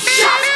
shots.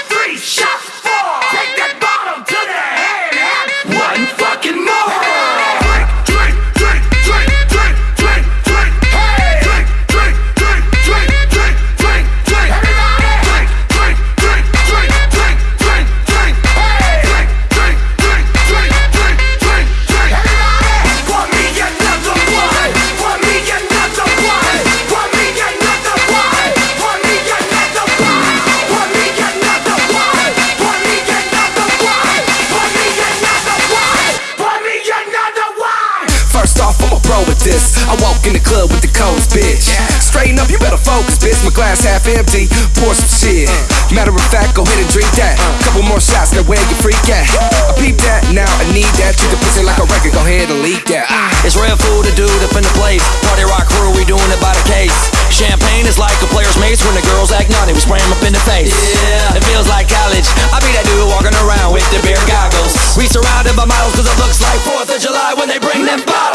In the club with the codes, bitch. Straighten up, you better focus, bitch. My glass half empty, pour some shit. Matter of fact, go ahead and drink that. Couple more shots, now where you freak at? I peep that, now I need that. Treat the pussy like a record, go ahead and leak that. It's real food to do up in the place. Party rock crew, we doing it by the case. Champagne is like a player's mates when the girls act naughty, we spray 'em up in the face. Yeah, it feels like college. I be that dude walking around with the beer goggles. We surrounded by models cause it looks like 4th of July when they bring them bottles.